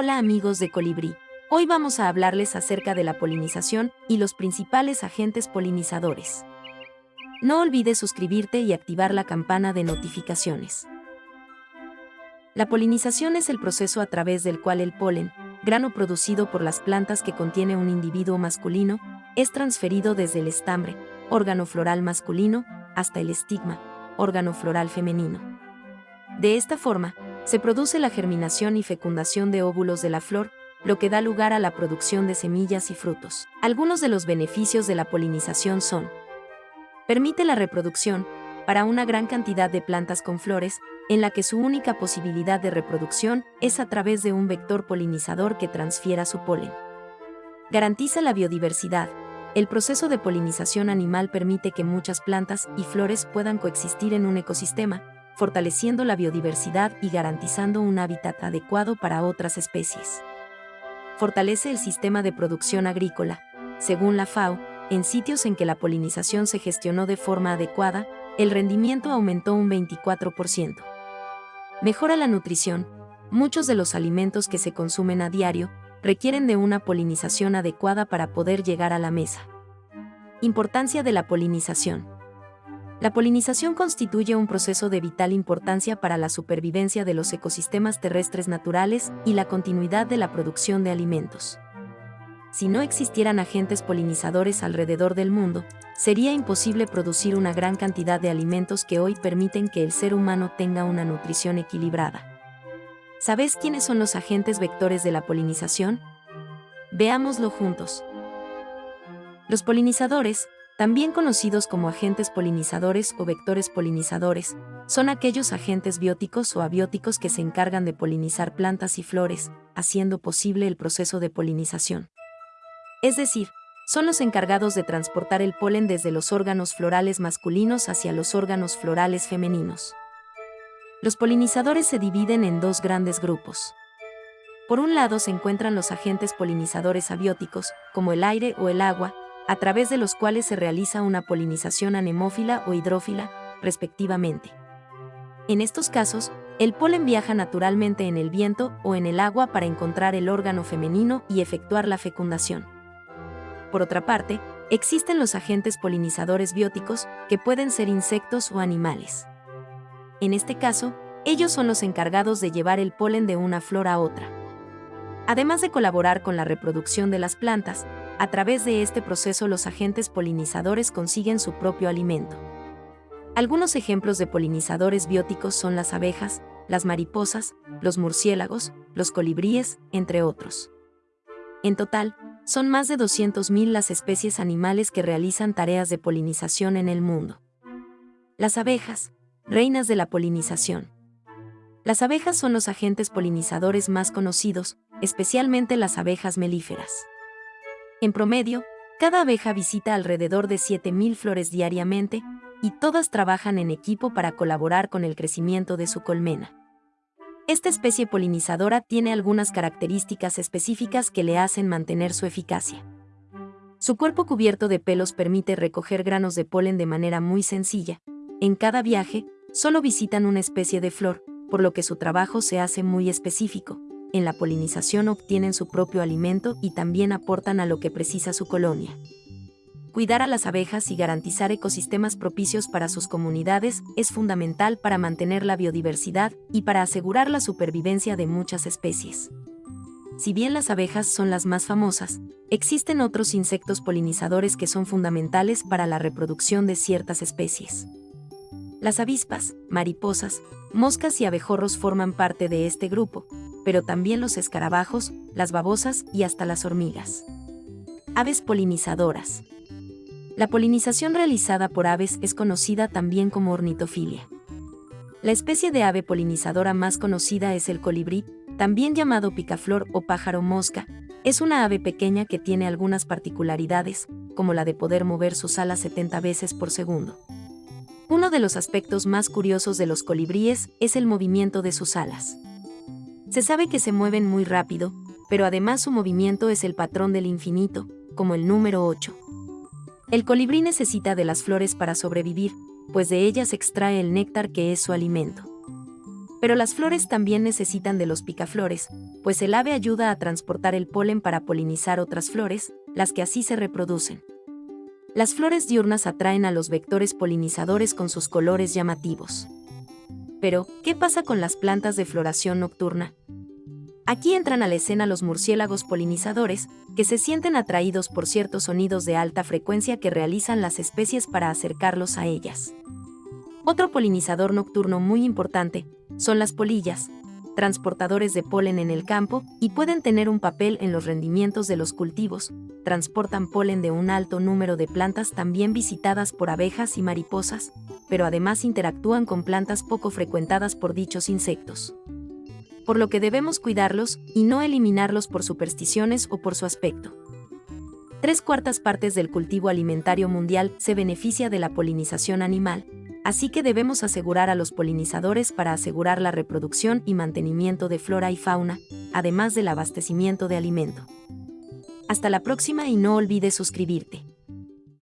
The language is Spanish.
Hola amigos de Colibrí. Hoy vamos a hablarles acerca de la polinización y los principales agentes polinizadores. No olvides suscribirte y activar la campana de notificaciones. La polinización es el proceso a través del cual el polen, grano producido por las plantas que contiene un individuo masculino, es transferido desde el estambre, órgano floral masculino, hasta el estigma, órgano floral femenino. De esta forma, se produce la germinación y fecundación de óvulos de la flor, lo que da lugar a la producción de semillas y frutos. Algunos de los beneficios de la polinización son permite la reproducción para una gran cantidad de plantas con flores, en la que su única posibilidad de reproducción es a través de un vector polinizador que transfiera su polen. Garantiza la biodiversidad. El proceso de polinización animal permite que muchas plantas y flores puedan coexistir en un ecosistema, fortaleciendo la biodiversidad y garantizando un hábitat adecuado para otras especies. Fortalece el sistema de producción agrícola. Según la FAO, en sitios en que la polinización se gestionó de forma adecuada, el rendimiento aumentó un 24%. Mejora la nutrición. Muchos de los alimentos que se consumen a diario requieren de una polinización adecuada para poder llegar a la mesa. Importancia de la polinización. La polinización constituye un proceso de vital importancia para la supervivencia de los ecosistemas terrestres naturales y la continuidad de la producción de alimentos. Si no existieran agentes polinizadores alrededor del mundo, sería imposible producir una gran cantidad de alimentos que hoy permiten que el ser humano tenga una nutrición equilibrada. ¿Sabes quiénes son los agentes vectores de la polinización? Veámoslo juntos. Los polinizadores, también conocidos como agentes polinizadores o vectores polinizadores, son aquellos agentes bióticos o abióticos que se encargan de polinizar plantas y flores, haciendo posible el proceso de polinización. Es decir, son los encargados de transportar el polen desde los órganos florales masculinos hacia los órganos florales femeninos. Los polinizadores se dividen en dos grandes grupos. Por un lado se encuentran los agentes polinizadores abióticos, como el aire o el agua, a través de los cuales se realiza una polinización anemófila o hidrófila, respectivamente. En estos casos, el polen viaja naturalmente en el viento o en el agua para encontrar el órgano femenino y efectuar la fecundación. Por otra parte, existen los agentes polinizadores bióticos, que pueden ser insectos o animales. En este caso, ellos son los encargados de llevar el polen de una flor a otra. Además de colaborar con la reproducción de las plantas, a través de este proceso los agentes polinizadores consiguen su propio alimento. Algunos ejemplos de polinizadores bióticos son las abejas, las mariposas, los murciélagos, los colibríes, entre otros. En total, son más de 200.000 las especies animales que realizan tareas de polinización en el mundo. Las abejas, reinas de la polinización. Las abejas son los agentes polinizadores más conocidos, especialmente las abejas melíferas. En promedio, cada abeja visita alrededor de 7.000 flores diariamente, y todas trabajan en equipo para colaborar con el crecimiento de su colmena. Esta especie polinizadora tiene algunas características específicas que le hacen mantener su eficacia. Su cuerpo cubierto de pelos permite recoger granos de polen de manera muy sencilla. En cada viaje, solo visitan una especie de flor, por lo que su trabajo se hace muy específico, en la polinización obtienen su propio alimento y también aportan a lo que precisa su colonia. Cuidar a las abejas y garantizar ecosistemas propicios para sus comunidades es fundamental para mantener la biodiversidad y para asegurar la supervivencia de muchas especies. Si bien las abejas son las más famosas, existen otros insectos polinizadores que son fundamentales para la reproducción de ciertas especies. Las avispas, mariposas, moscas y abejorros forman parte de este grupo, pero también los escarabajos, las babosas y hasta las hormigas. Aves polinizadoras. La polinización realizada por aves es conocida también como ornitofilia. La especie de ave polinizadora más conocida es el colibrí, también llamado picaflor o pájaro mosca. Es una ave pequeña que tiene algunas particularidades, como la de poder mover sus alas 70 veces por segundo. Uno de los aspectos más curiosos de los colibríes es el movimiento de sus alas. Se sabe que se mueven muy rápido, pero además su movimiento es el patrón del infinito, como el número 8. El colibrí necesita de las flores para sobrevivir, pues de ellas extrae el néctar que es su alimento. Pero las flores también necesitan de los picaflores, pues el ave ayuda a transportar el polen para polinizar otras flores, las que así se reproducen. Las flores diurnas atraen a los vectores polinizadores con sus colores llamativos. Pero, ¿qué pasa con las plantas de floración nocturna? Aquí entran a la escena los murciélagos polinizadores, que se sienten atraídos por ciertos sonidos de alta frecuencia que realizan las especies para acercarlos a ellas. Otro polinizador nocturno muy importante son las polillas, transportadores de polen en el campo y pueden tener un papel en los rendimientos de los cultivos, transportan polen de un alto número de plantas también visitadas por abejas y mariposas, pero además interactúan con plantas poco frecuentadas por dichos insectos. Por lo que debemos cuidarlos y no eliminarlos por supersticiones o por su aspecto. Tres cuartas partes del cultivo alimentario mundial se beneficia de la polinización animal, así que debemos asegurar a los polinizadores para asegurar la reproducción y mantenimiento de flora y fauna, además del abastecimiento de alimento. Hasta la próxima y no olvides suscribirte.